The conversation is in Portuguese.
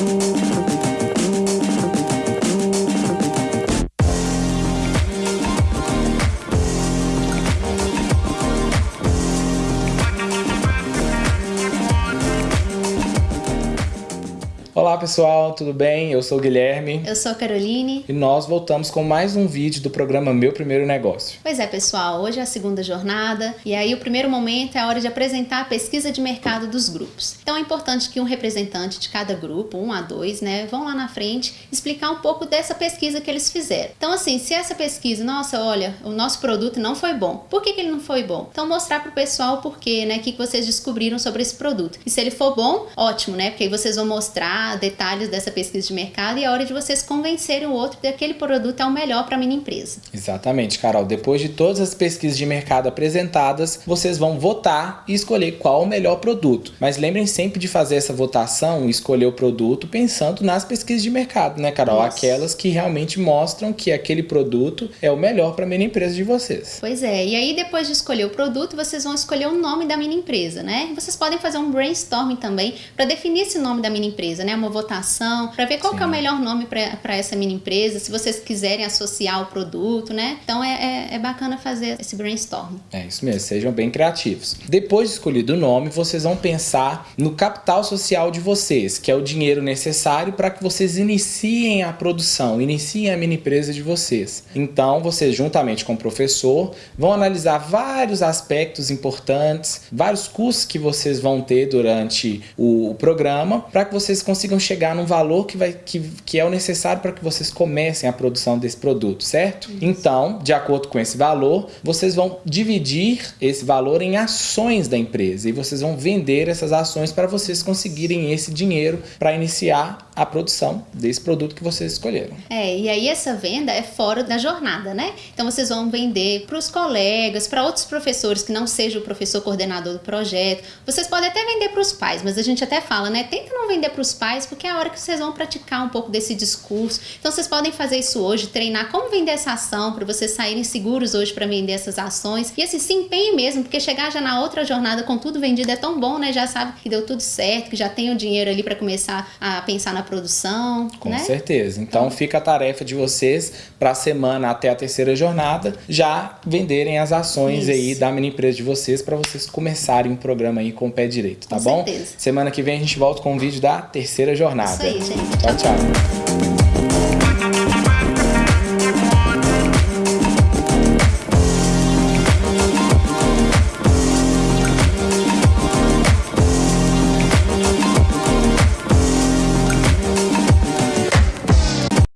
Olá pessoal, tudo bem? Eu sou o Guilherme. Eu sou a Caroline. E nós voltamos com mais um vídeo do programa Meu Primeiro Negócio. Pois é, pessoal, hoje é a segunda jornada e aí o primeiro momento é a hora de apresentar a pesquisa de mercado dos grupos. Então é importante que um representante de cada grupo, um a dois, né, vão lá na frente explicar um pouco dessa pesquisa que eles fizeram. Então assim, se essa pesquisa, nossa, olha, o nosso produto não foi bom. Por que, que ele não foi bom? Então mostrar para o pessoal o porquê, né, o que vocês descobriram sobre esse produto. E se ele for bom, ótimo, né, porque aí vocês vão mostrar detalhes dessa pesquisa de mercado e é hora de vocês convencerem o outro de que aquele produto é o melhor para a minha empresa. Exatamente, Carol. Depois de todas as pesquisas de mercado apresentadas, vocês vão votar e escolher qual o melhor produto. Mas lembrem sempre de fazer essa votação e escolher o produto pensando nas pesquisas de mercado, né, Carol? Isso. Aquelas que realmente mostram que aquele produto é o melhor para a mini empresa de vocês. Pois é. E aí, depois de escolher o produto, vocês vão escolher o nome da mini empresa, né? Vocês podem fazer um brainstorming também para definir esse nome da mini empresa, né? Uma votação, para ver qual é o melhor nome para essa mini empresa, se vocês quiserem associar o produto, né? Então é, é, é, bacana fazer esse brainstorm. É isso mesmo, sejam bem criativos. Depois de escolhido o nome, vocês vão pensar no capital social de vocês, que é o dinheiro necessário para que vocês iniciem a produção, iniciem a mini empresa de vocês. Então, vocês, juntamente com o professor, vão analisar vários aspectos importantes, vários custos que vocês vão ter durante o programa, para que vocês consigam consigam chegar num valor que, vai, que, que é o necessário para que vocês comecem a produção desse produto, certo? Isso. Então, de acordo com esse valor, vocês vão dividir esse valor em ações da empresa e vocês vão vender essas ações para vocês conseguirem esse dinheiro para iniciar a produção desse produto que vocês escolheram. É, e aí essa venda é fora da jornada, né? Então vocês vão vender para os colegas, para outros professores que não seja o professor coordenador do projeto. Vocês podem até vender para os pais, mas a gente até fala, né? Tenta não vender para os pais porque é a hora que vocês vão praticar um pouco desse discurso. Então vocês podem fazer isso hoje, treinar como vender essa ação para vocês saírem seguros hoje para vender essas ações. E assim, se empenhe mesmo, porque chegar já na outra jornada com tudo vendido é tão bom, né? Já sabe que deu tudo certo, que já tem o dinheiro ali para começar a pensar na produção. Com né? certeza. Então, fica a tarefa de vocês para a semana até a terceira jornada já venderem as ações isso. aí da mini empresa de vocês para vocês começarem o programa aí com o pé direito, tá com bom? Certeza. Semana que vem a gente volta com um vídeo da terceira jornada. Isso aí, gente. tchau. tchau. tchau.